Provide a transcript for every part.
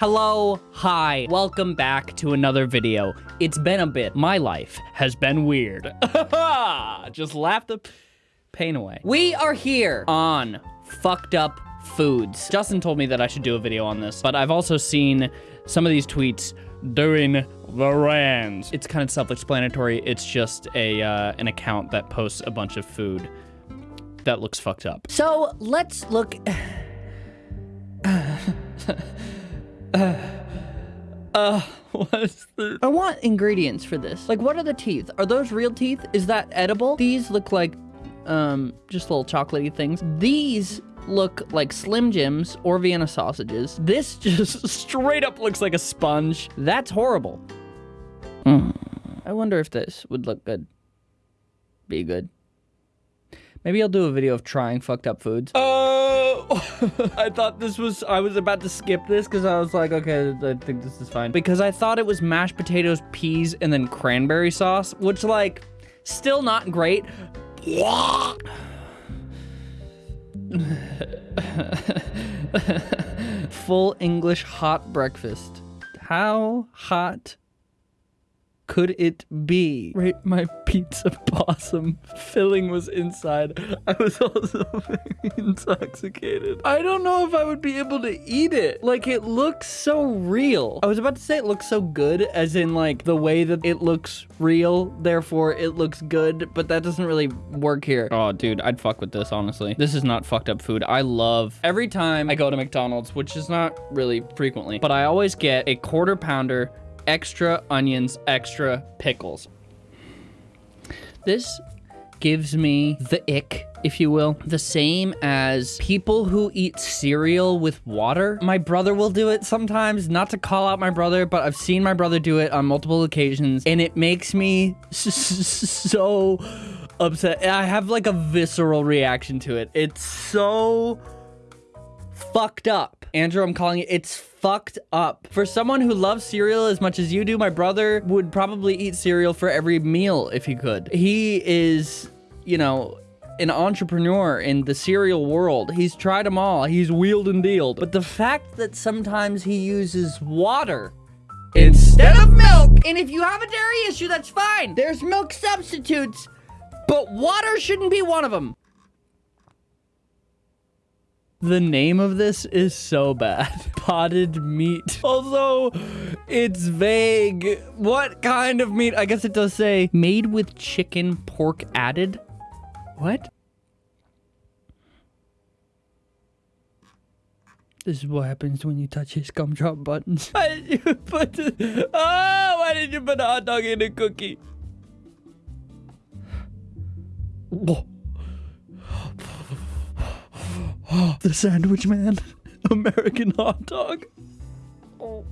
Hello, hi, welcome back to another video. It's been a bit. My life has been weird. Just laugh the pain away. We are here on Fucked Up Foods. Justin told me that I should do a video on this, but I've also seen some of these tweets during the rands. It's kind of self-explanatory. It's just a uh, an account that posts a bunch of food that looks fucked up. So let's look... Uh, what's the... I want ingredients for this. Like, what are the teeth? Are those real teeth? Is that edible? These look like, um, just little chocolatey things. These look like Slim Jims or Vienna sausages. This just straight up looks like a sponge. That's horrible. Mm. I wonder if this would look good. Be good. Maybe I'll do a video of trying fucked up foods. Oh, I thought this was, I was about to skip this because I was like, okay, I think this is fine. Because I thought it was mashed potatoes, peas, and then cranberry sauce, which like, still not great. Full English hot breakfast. How hot could it be? Right, my pizza possum filling was inside. I was also very intoxicated. I don't know if I would be able to eat it. Like, it looks so real. I was about to say it looks so good, as in, like, the way that it looks real, therefore it looks good, but that doesn't really work here. Oh, dude, I'd fuck with this, honestly. This is not fucked up food. I love, every time I go to McDonald's, which is not really frequently, but I always get a quarter pounder extra onions, extra pickles. This gives me the ick, if you will. The same as people who eat cereal with water. My brother will do it sometimes, not to call out my brother, but I've seen my brother do it on multiple occasions, and it makes me so upset. I have like a visceral reaction to it. It's so fucked up. Andrew, I'm calling it, it's fucked up. For someone who loves cereal as much as you do, my brother would probably eat cereal for every meal if he could. He is, you know, an entrepreneur in the cereal world. He's tried them all. He's wheeled and dealed. But the fact that sometimes he uses water instead of milk, and if you have a dairy issue, that's fine. There's milk substitutes, but water shouldn't be one of them. The name of this is so bad. Potted meat. Although it's vague. What kind of meat? I guess it does say made with chicken pork added. What? This is what happens when you touch his gumdrop buttons. Why did you put Oh, why did you put a hot dog in a cookie? Oh. the sandwich man. American hot dog. Oh.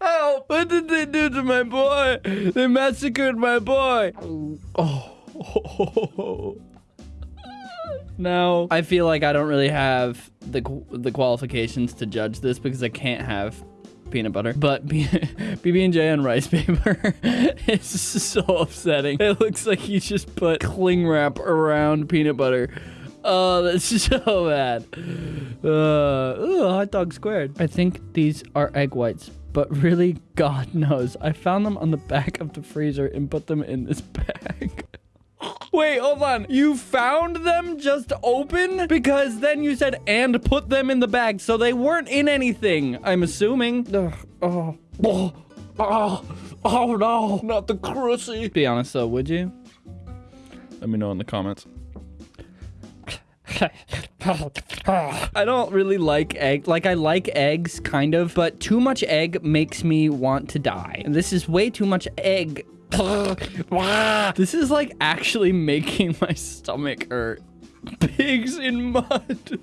Help! What did they do to my boy? They massacred my boy. Oh. oh. Now, I feel like I don't really have the the qualifications to judge this because I can't have peanut butter. But PB&J on rice paper is so upsetting. It looks like you just put cling wrap around peanut butter. Oh, that's so bad. Uh, ooh, hot dog squared. I think these are egg whites, but really, God knows. I found them on the back of the freezer and put them in this bag. Wait, hold on. You found them just open? Because then you said, and put them in the bag. So they weren't in anything, I'm assuming. Ugh, oh, oh, oh, oh no, not the crussy. Be honest though, would you? Let me know in the comments. I don't really like egg. Like, I like eggs, kind of, but too much egg makes me want to die. And this is way too much egg. this is like actually making my stomach hurt. Pigs in mud.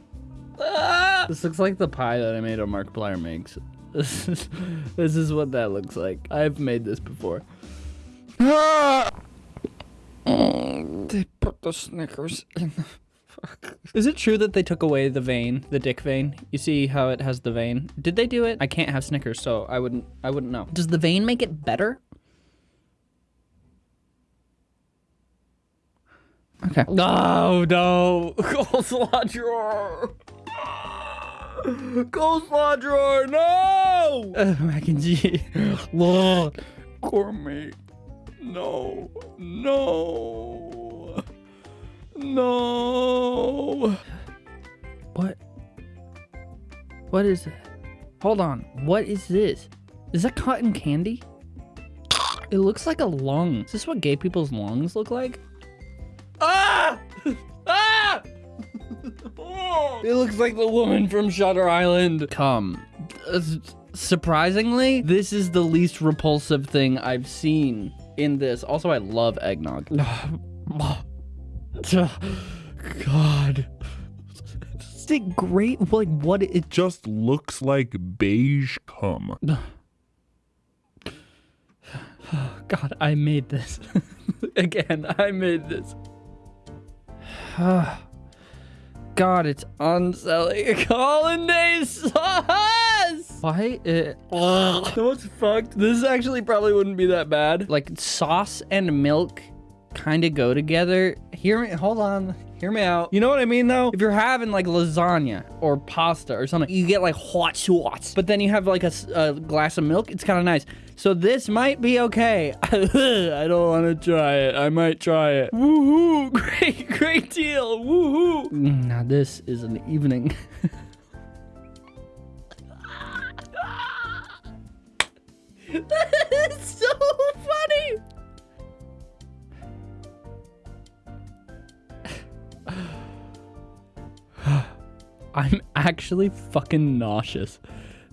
this looks like the pie that I made or Markiplier makes. This is, this is what that looks like. I've made this before. they put the Snickers in the is it true that they took away the vein, the dick vein? You see how it has the vein? Did they do it? I can't have Snickers, so I wouldn't I wouldn't know. Does the vein make it better? Okay. No, no. Coleslaw drawer. Coleslaw drawer, no! Uh, mac and cheese. Lord. Gourmet. No. No. No. What? What is it? Hold on. What is this? Is that cotton candy? It looks like a lung. Is this what gay people's lungs look like? Ah! Ah! it looks like the woman from Shutter Island. Come. Uh, surprisingly, this is the least repulsive thing I've seen in this. Also, I love eggnog. Uh, God. Is it great? Like, what? It just looks like beige cum. God, I made this. Again, I made this. God, it's unselling hollandaise sauce. Why? It, oh, what's fucked? This actually probably wouldn't be that bad. Like sauce and milk kind of go together. Hear me. Hold on. Hear me out. You know what I mean, though? If you're having like lasagna or pasta or something, you get like hot sauce, but then you have like a, a glass of milk. It's kind of nice. So this might be okay. I don't want to try it. I might try it. Woohoo! Great, great deal. Woohoo! Mm, now this is an evening. that is so I'm actually fucking nauseous.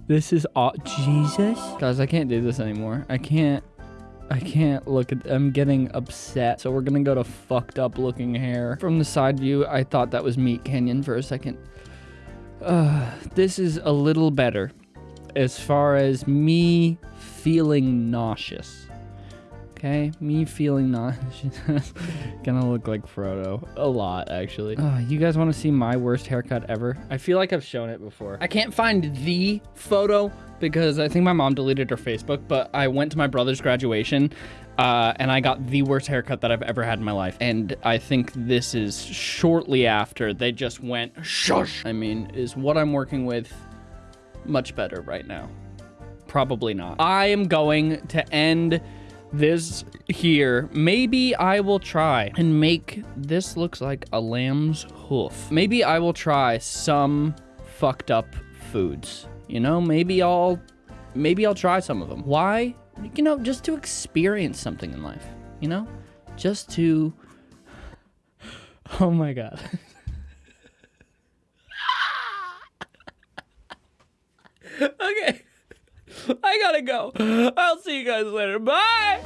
This is all Jesus. Guys, I can't do this anymore. I can't I can't look at I'm getting upset. So we're gonna go to fucked up looking hair. From the side view, I thought that was Meat Canyon for a second. Uh, this is a little better as far as me feeling nauseous. Okay, me feeling not gonna look like Frodo a lot, actually. Oh, you guys want to see my worst haircut ever? I feel like I've shown it before. I can't find the photo because I think my mom deleted her Facebook, but I went to my brother's graduation uh, and I got the worst haircut that I've ever had in my life. And I think this is shortly after they just went shush. I mean, is what I'm working with much better right now? Probably not. I am going to end this here. Maybe I will try and make this looks like a lamb's hoof. Maybe I will try some fucked up foods. You know, maybe I'll maybe I'll try some of them. Why? You know, just to experience something in life. You know? Just to Oh my god. okay. I gotta go. I'll see you guys later. Bye.